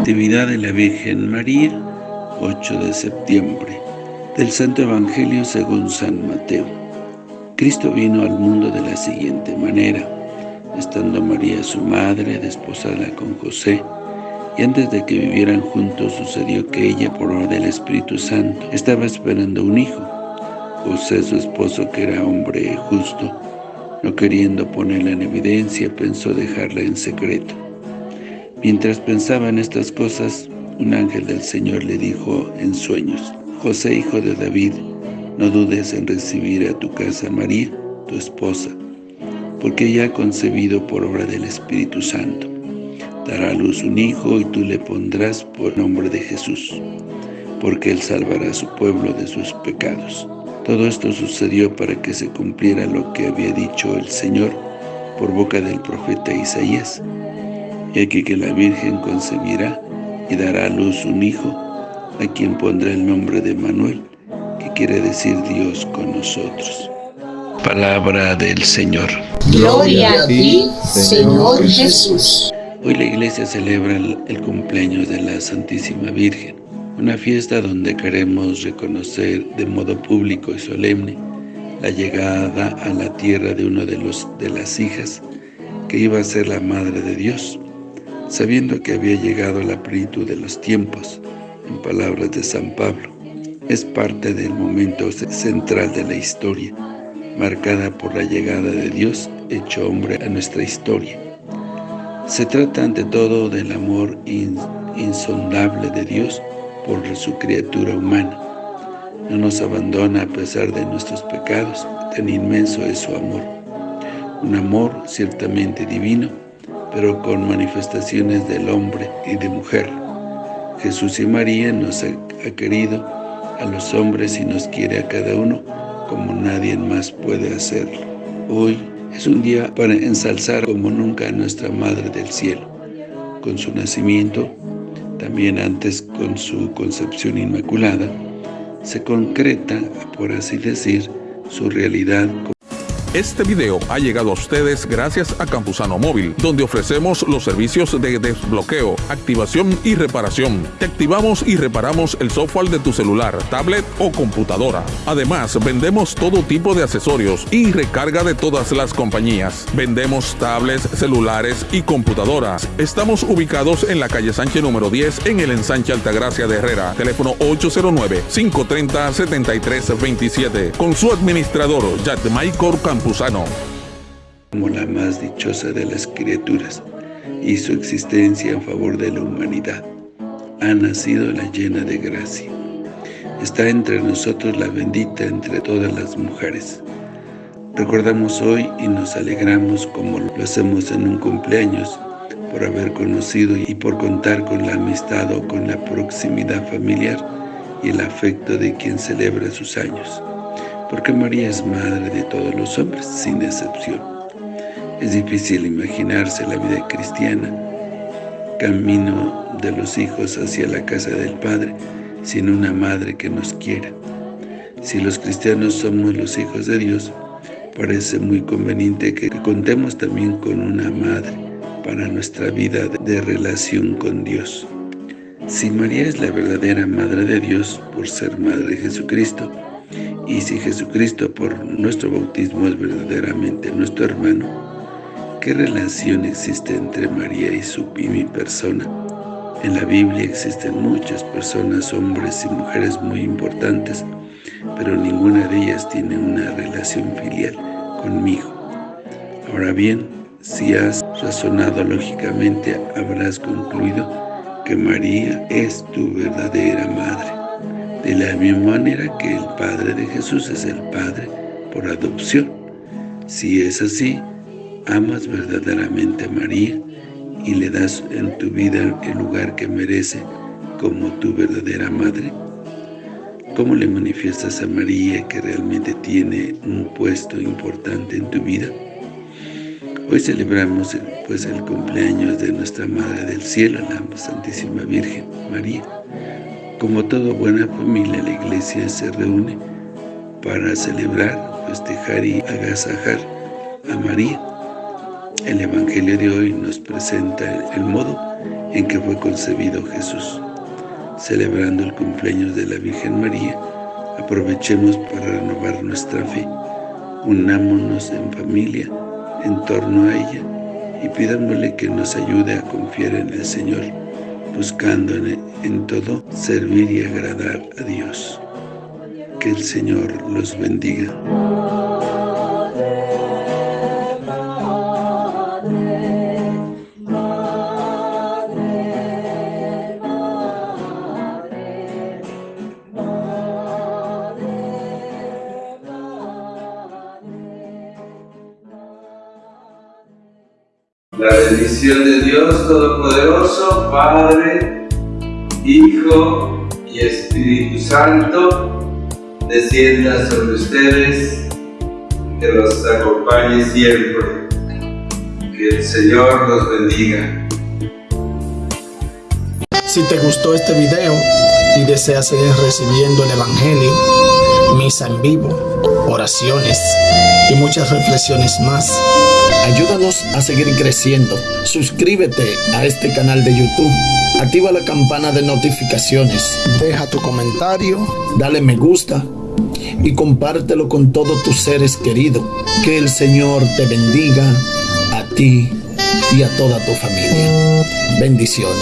Natividad de la Virgen María, 8 de septiembre. Del Santo Evangelio según San Mateo. Cristo vino al mundo de la siguiente manera. Estando María su madre, desposada con José, y antes de que vivieran juntos sucedió que ella, por obra del Espíritu Santo, estaba esperando un hijo. José, su esposo, que era hombre justo, no queriendo ponerla en evidencia, pensó dejarla en secreto. Mientras pensaba en estas cosas, un ángel del Señor le dijo en sueños, José, hijo de David, no dudes en recibir a tu casa María, tu esposa, porque ella ha concebido por obra del Espíritu Santo. Dará a luz un hijo y tú le pondrás por nombre de Jesús, porque él salvará a su pueblo de sus pecados. Todo esto sucedió para que se cumpliera lo que había dicho el Señor por boca del profeta Isaías, y aquí que la Virgen concebirá y dará a luz un hijo, a quien pondrá el nombre de Manuel, que quiere decir Dios con nosotros. Palabra del Señor. Gloria a ti, Señor Jesús. Hoy la iglesia celebra el cumpleaños de la Santísima Virgen, una fiesta donde queremos reconocer de modo público y solemne la llegada a la tierra de uno de, los, de las hijas que iba a ser la Madre de Dios, sabiendo que había llegado la plenitud de los tiempos, en palabras de San Pablo. Es parte del momento central de la historia, marcada por la llegada de Dios hecho hombre a nuestra historia. Se trata ante todo del amor insondable de Dios por su criatura humana. No nos abandona a pesar de nuestros pecados, tan inmenso es su amor. Un amor ciertamente divino, pero con manifestaciones del hombre y de mujer. Jesús y María nos ha, querido a los hombres y nos quiere a cada uno como nadie más puede hacerlo. Hoy es un día para ensalzar como nunca a nuestra Madre del Cielo. Con su nacimiento, también antes con su concepción inmaculada, se concreta, por así decir, su realidad este video ha llegado a ustedes gracias a Campusano Móvil, donde ofrecemos los servicios de desbloqueo, activación y reparación. Te activamos y reparamos el software de tu celular, tablet o computadora. Además, vendemos todo tipo de accesorios y recarga de todas las compañías. Vendemos tablets, celulares y computadoras. Estamos ubicados en la calle Sánchez número 10 en el ensanche Altagracia de Herrera. Teléfono 809-530-7327. Con su administrador, Michael Como la más dichosa de las criaturas, y su existencia en favor de la humanidad. Ha nacido la llena de gracia. Está entre nosotros la bendita entre todas las mujeres. Recordamos hoy y nos alegramos como lo hacemos en un cumpleaños, por haber conocido y por contar con la amistad o con la proximidad familiar y el afecto de quien celebra sus años porque María es madre de todos los hombres, sin excepción. Es difícil imaginarse la vida cristiana, camino de los hijos hacia la casa del Padre, sin una madre que nos quiera. Si los cristianos somos los hijos de Dios, parece muy conveniente que contemos también con una madre para nuestra vida de relación con Dios. Si María es la verdadera Madre de Dios por ser Madre de Jesucristo, y si Jesucristo por nuestro bautismo es verdaderamente nuestro hermano, ¿qué relación existe entre María y su y mi persona? En la Biblia existen muchas personas, hombres y mujeres muy importantes, pero ninguna de ellas tiene una relación filial conmigo. Ahora bien, si has razonado lógicamente, habrás concluido que María es tu verdadera madre de la misma manera que el Padre de Jesús es el Padre por adopción. Si es así, amas verdaderamente a María y le das en tu vida el lugar que merece como tu verdadera madre. ¿Cómo le manifiestas a María que realmente tiene un puesto importante en tu vida? Hoy celebramos pues el cumpleaños de nuestra Madre del Cielo, la Santísima Virgen María. Como toda buena familia, la iglesia se reúne para celebrar, festejar y agasajar a María. El Evangelio de hoy nos presenta el modo en que fue concebido Jesús. Celebrando el cumpleaños de la Virgen María, aprovechemos para renovar nuestra fe. Unámonos en familia en torno a ella y pidámosle que nos ayude a confiar en el Señor, buscando en, en todo servir y agradar a Dios. Que el Señor los bendiga. La bendición de Dios Todopoderoso, Padre, Hijo y Espíritu Santo, descienda sobre ustedes, que los acompañe siempre. Que el Señor los bendiga. Si te gustó este video y deseas seguir recibiendo el Evangelio, misa en vivo, oraciones y muchas reflexiones más, ayúdanos a seguir creciendo. Suscríbete a este canal de YouTube. Activa la campana de notificaciones. Deja tu comentario. Dale me gusta. Y compártelo con todos tus seres queridos. Que el Señor te bendiga a ti y a toda tu familia. Bendiciones.